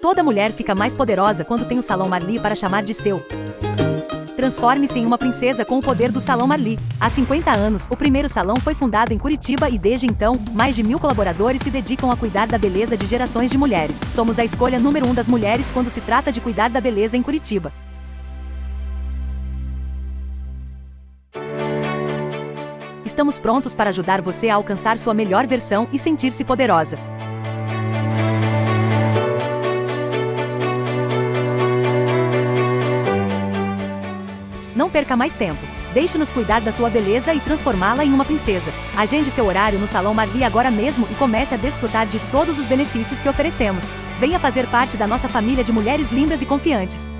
Toda mulher fica mais poderosa quando tem o Salão Marli para chamar de seu. Transforme-se em uma princesa com o poder do Salão Marli. Há 50 anos, o primeiro salão foi fundado em Curitiba e desde então, mais de mil colaboradores se dedicam a cuidar da beleza de gerações de mulheres. Somos a escolha número um das mulheres quando se trata de cuidar da beleza em Curitiba. Estamos prontos para ajudar você a alcançar sua melhor versão e sentir-se poderosa. Não perca mais tempo. Deixe-nos cuidar da sua beleza e transformá-la em uma princesa. Agende seu horário no Salão Marli agora mesmo e comece a desfrutar de todos os benefícios que oferecemos. Venha fazer parte da nossa família de mulheres lindas e confiantes.